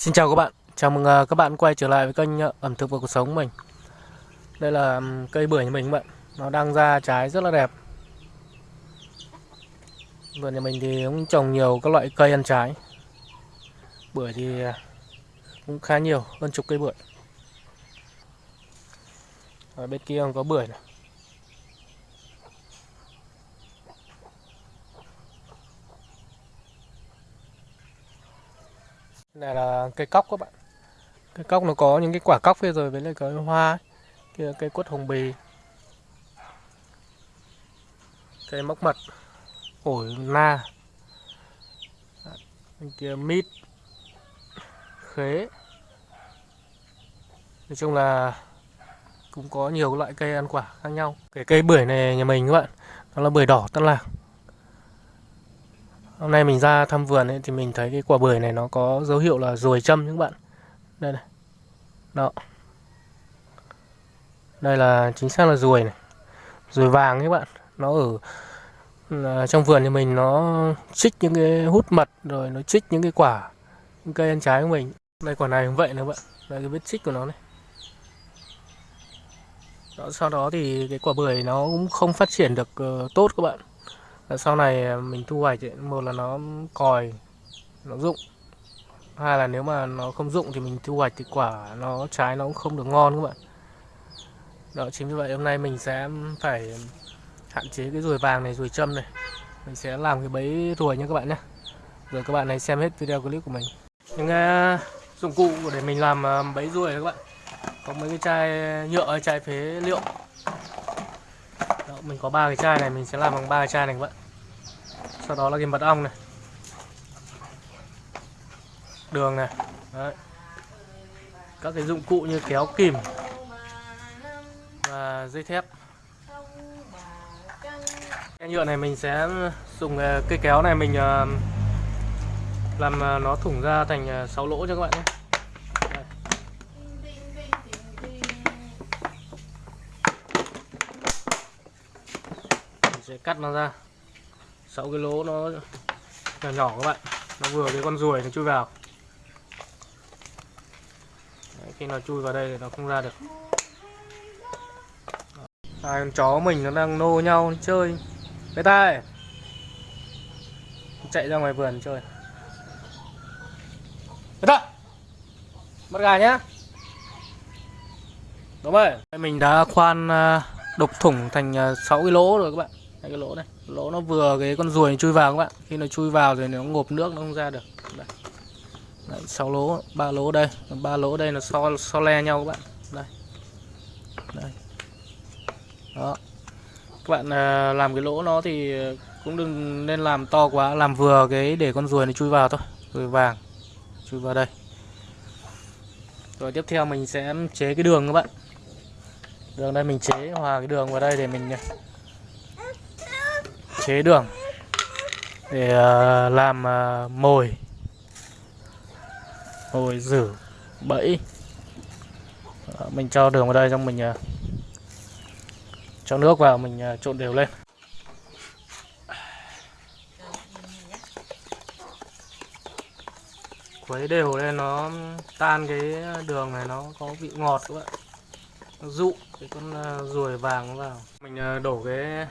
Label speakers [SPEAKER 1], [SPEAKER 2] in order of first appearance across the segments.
[SPEAKER 1] Xin chào các bạn, chào mừng à, các bạn quay trở lại với kênh à, ẩm thực và cuộc sống của mình. Đây là cây bưởi nhà mình các bạn, nó đang ra trái rất là đẹp. Vườn nhà mình thì cũng trồng nhiều các loại cây ăn trái. Bưởi thì à, cũng khá nhiều, hơn chục cây bưởi. Ở bên kia còn có bưởi này Này là cây cóc các bạn. Cây cóc nó có những cái quả cóc phía rồi, với lại cái hoa. Kia cây quất hồng bì. Cây móc mật. Ổi na. Bên kia mít. Khế. Nói chung là cũng có nhiều loại cây ăn quả khác nhau. Cái cây bưởi này nhà mình các bạn, Nó là bưởi đỏ, Tân Lạc Hôm nay mình ra thăm vườn ấy, thì mình thấy cái quả bưởi này nó có dấu hiệu là ruồi châm các bạn. Đây này. Đó. Đây là chính xác là ruồi này. Ruồi vàng các bạn. Nó ở là trong vườn thì mình nó chích những cái hút mật rồi nó chích những cái quả những cây ăn trái của mình. Đây quả này cũng vậy nữa bạn. Đây cái vết chích của nó này. Đó, sau đó thì cái quả bưởi nó cũng không phát triển được uh, tốt các bạn Ờ, sau này ờ, mình thu hoạch ấy, một là nó còi nó rụng. Hai là nếu mà nó không rụng thì mình thu hoạch thì quả nó trái nó cũng không được ngon các bạn. Đó chính vì vậy hôm nay mình sẽ phải hạn chế cái ruồi vàng này ruồi châm này. Mình sẽ làm cái bẫy ruồi nha các bạn nhé. Rồi các bạn này xem hết video clip của mình. Những uh, dụng cụ để mình làm uh, bẫy ruồi các bạn. Có mấy cái chai nhựa chai phế liệu mình có ba cái chai này, mình sẽ làm bằng ba cái chai này các bạn. Sau đó là cái mật ong này. Đường này. Đấy. các cái dụng cụ như kéo kìm và dây thép. Cái nhựa này mình sẽ dùng cây kéo này mình ờ, làm ờ, nó thủng ra thành ờ, 6 lỗ cho các bạn nhé. Sẽ cắt nó ra. Sáu cái lỗ nó nhỏ nhỏ các bạn. Nó vừa cái con ruồi nó chui vào. Đấy, khi nó chui vào đây thì nó không ra được. Hai con chó mình nó đang nô nhau chơi. Bé tai chạy ra ngoài vườn chơi. Bé tai bắt gà nhá! Đúng rồi. Mình đã khoan ờ, đục thủng thành ờ, 6 cái lỗ rồi các bạn đây cái lỗ này. Lỗ nó vừa cái con ruồi chui vào các bạn. Khi nó chui vào rồi nó ngộp nước nó không ra được. Đây. Đấy, 6 lỗ ba lỗ đây. Ba lỗ đây là so so le nhau các bạn. Đây. Đây. Đó. Các bạn à, làm cái lỗ nó thì cũng đừng nên làm to quá. Làm vừa cái để con ruồi nó chui vào thôi. Ruồi vàng. Chui vào đây. Rồi tiếp theo mình sẽ chế cái đường các bạn. Đường đây mình chế hòa cái đường vào đây để mình chế đường để ờ, làm ờ, mồi. Mồi rử bẫy. Ờ, mình cho đường vào đây xong mình cho nước vào, mình trộn đều lên. Khuấy đều lên, nó tan cái đường này, nó có vị ngọt các bạn. Nó dụ cái con ruồi vàng vào. Mình đổ cái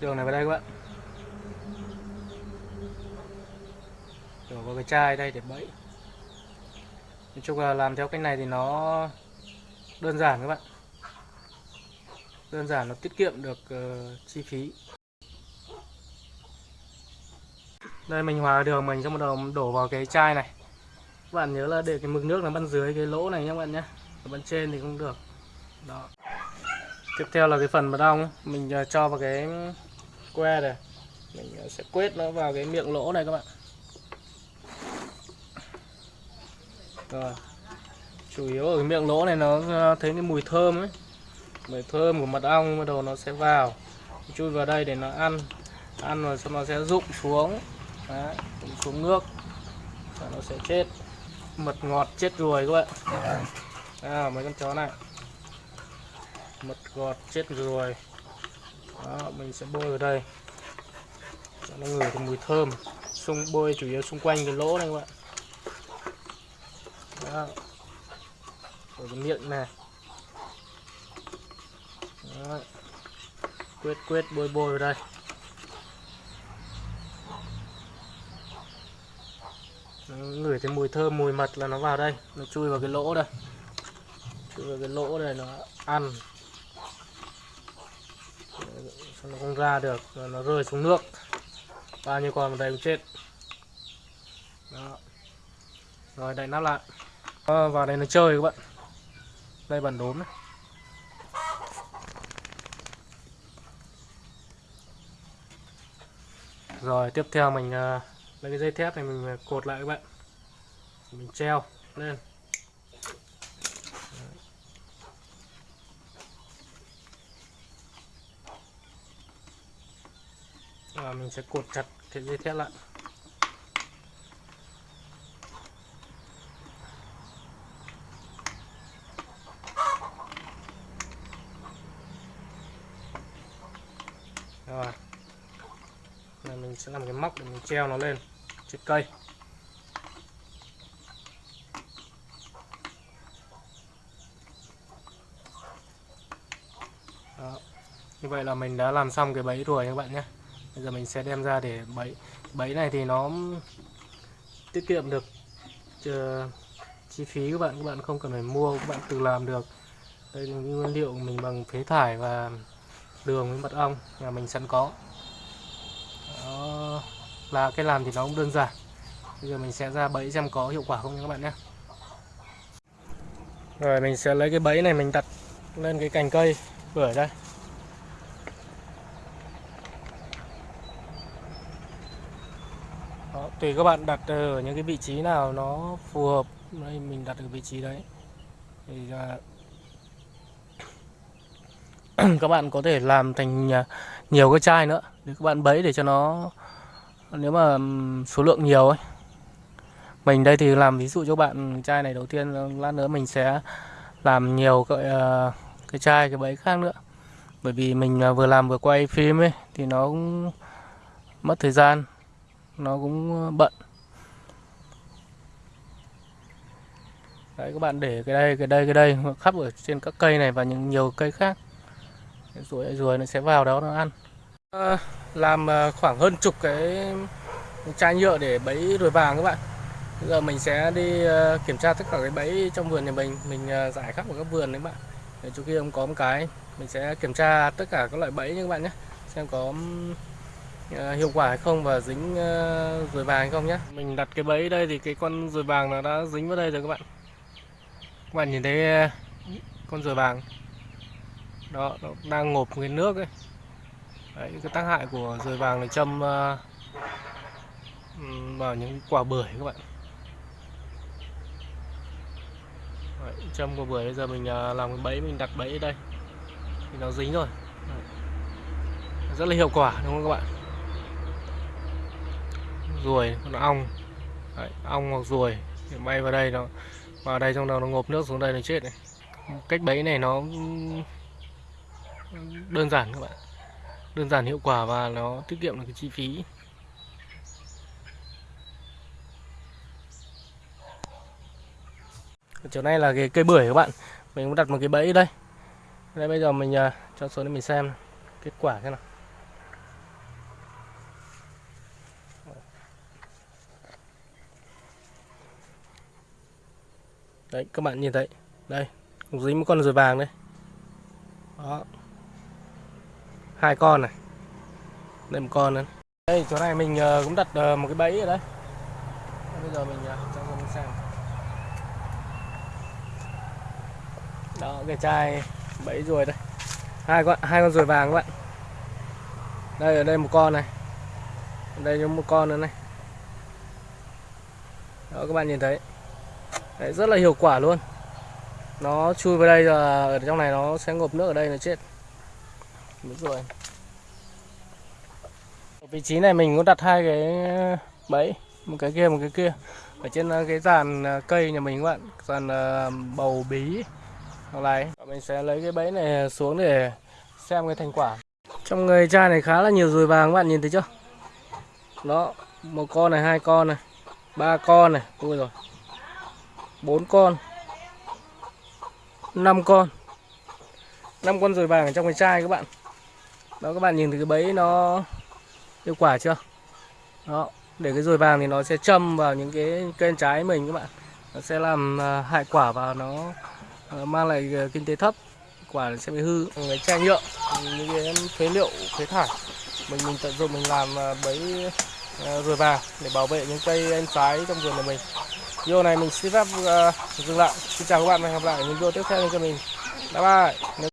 [SPEAKER 1] đường này vào đây các bạn. Đổ vào cái chai đây để bẫy. Nói chung là làm theo cách này thì nó đơn giản các bạn. Đơn giản nó tiết kiệm được uh, chi phí. Đây mình hòa đường mình xong bắt đầu đổ vào cái chai này. Các bạn nhớ là để cái mực nước nó bên dưới cái lỗ này nhé các bạn nhé. Ở bên trên thì không được. Đó. Tiếp theo là cái phần mật ong mình ờ, cho vào cái que này. Mình ờ, sẽ quét nó vào cái miệng lỗ này các bạn. Rồi. Chủ yếu ở cái miệng lỗ này nó ờ, thấy cái mùi thơm ấy. Mùi thơm của mật ong bắt đầu nó sẽ vào. Chui vào đây để nó ăn. Ăn rồi xong nó sẽ rụng xuống. Đấy, rụng xuống nước. Và nó sẽ chết. Mật ngọt chết ruồi các bạn. À, mấy con chó này. Mật ngọt chết ruồi đó, mình sẽ bôi ở đây. Cho nó ngửi được mùi thơm. Xung bôi chủ yếu xung quanh cái lỗ này các bạn. Đó. Ở cái miệng này. Đó. quyết quyết bôi bôi vào đây. Nó ngửi thấy mùi thơm mùi mật là nó vào đây. Nó chui vào cái lỗ đây. Chui vào cái lỗ này nó ăn nó không ra được rồi nó rơi xuống nước. Bao nhiêu con vào đây cũng chết. Đó. Rồi đậy nắp lại. À, vào đây nó chơi các bạn. Đây bản đốm này. Rồi tiếp theo mình uh, lấy cái dây thép này mình ờ, cột lại các bạn. Mình treo lên và mình sẽ cột chặt cái dây thép lại. Rồi. Này, mình sẽ làm cái móc để mình treo nó lên trên cây. Đó. như vậy là mình đã làm xong cái bẫy rồi các bạn nhé bây giờ mình sẽ đem ra để bẫy. Bẫy này thì nó tiết kiệm được uh, chi phí các bạn. Các bạn không cần phải mua các bạn tự làm được. Đây là nguyên liệu mình bằng phế thải và đường với mật ong. Nhà mình sẵn có. Đó. Là cái làm thì nó cũng đơn giản. Bây giờ mình sẽ ra bẫy xem có hiệu quả không nha các bạn nhé. Rồi mình sẽ lấy cái bẫy này mình đặt lên cái cành cây. Bưởi đây. Đó, tùy các bạn đặt ờ, ở những cái vị trí nào nó phù hợp đây mình đặt ở vị trí đấy. Thì là các bạn có thể làm thành à, nhiều cái chai nữa. Để các bạn bẫy để cho nó nếu mà số lượng nhiều ấy. Mình đây thì làm ví dụ cho bạn chai này đầu tiên lát nữa mình sẽ làm nhiều cái, ờ, cái chai cái bẫy khác nữa. Bởi vì mình à, vừa làm vừa quay phim ấy thì nó cũng mất thời gian nó cũng ờ, bận. Đấy các bạn để cái đây cái đây cái đây khắp ở trên các cây này và những nhiều cây khác. Rồi rồi nó sẽ vào đó nó ăn. À, làm ờ, khoảng hơn chục cái chai nhựa để bẫy ruồi vàng các bạn. Bây giờ mình sẽ đi kiểm tra tất cả cái bẫy trong vườn nhà mình. Mình giải khắp ở các vườn đấy bạn. Để chỗ kia ông có một cái. Mình sẽ kiểm tra tất cả các loại bẫy như các bạn nhé. Xem có Ờ, hiệu quả hay không và dính ờ, ruồi vàng hay không nhé mình đặt cái bẫy đây thì cái con ruồi vàng nó đã dính vào đây rồi các bạn. Các bạn nhìn thấy ờ, con ruồi vàng. Đó nó đang ngộp cái nước ấy. Đấy, cái tác hại của rùi vàng là châm vào những quả bưởi các bạn. Đấy, châm quả bưởi bây giờ mình làm cái bẫy mình đặt bẫy ở đây. Thì nó dính rồi. Đấy. rất là hiệu quả đúng không các bạn? Ruồi con ong. Đấy, ong hoặc ruồi bay vào đây nó vào đây trong đầu nó ngộp nước xuống đây nó chết này. Cách bẫy này nó đơn giản các bạn. Đơn giản hiệu quả và nó tiết kiệm được cái chi phí. Chỗ này là cái cây bưởi các bạn. Mình cũng đặt một cái bẫy đây. Đây bây giờ mình uh, cho xuống để mình xem kết quả thế nào. Đấy, các bạn nhìn thấy. Đây dính một con rùa vàng đấy đó. Hai con này. Đây, một con nữa đây, chỗ này mình ờ, cũng đặt ờ, một cái bẫy ở đây. Bây giờ mình ờ, cho mình xem. Đó, cái chai bẫy ruồi đây. Hai con hai con ruồi vàng các bạn. Đây, ở đây một con này. Ở đây một con nữa này. Đó, các bạn nhìn thấy. Đấy, rất là hiệu quả luôn. Nó chui vào đây rồi ở trong này nó sẽ ngộp nước ở đây nó chết. Đúng rồi. Ở vị trí này mình có đặt hai cái bẫy một cái kia một cái kia. Ở trên ờ, cái dàn ờ, cây nhà mình các bạn dàn ờ, bầu bí. Hoặc này mình sẽ lấy cái bẫy này xuống để xem cái thành quả. Trong người chai này khá là nhiều ruồi vàng các bạn nhìn thấy chưa? Đó một con này hai con này ba con này. Ui rồi bốn con năm con năm con rồi vàng ở trong cái chai các bạn. Đó các bạn nhìn thấy cái bẫy nó hiệu quả chưa? Đó để cái rồi vàng thì nó sẽ châm vào những cái cây trái mình các bạn. Nó sẽ làm à, hại quả và nó à, mang lại à, kinh tế thấp. Quả sẽ bị hư cái chai nhựa những cái phế liệu phế thải. Mình mình tận dụng mình làm bẫy à, vàng để bảo vệ những cây ăn trái trong vườn của mình video này mình xin phép uh, dừng lại. Xin chào các bạn và hẹn gặp lại những video tiếp theo cho mình. Bye bye.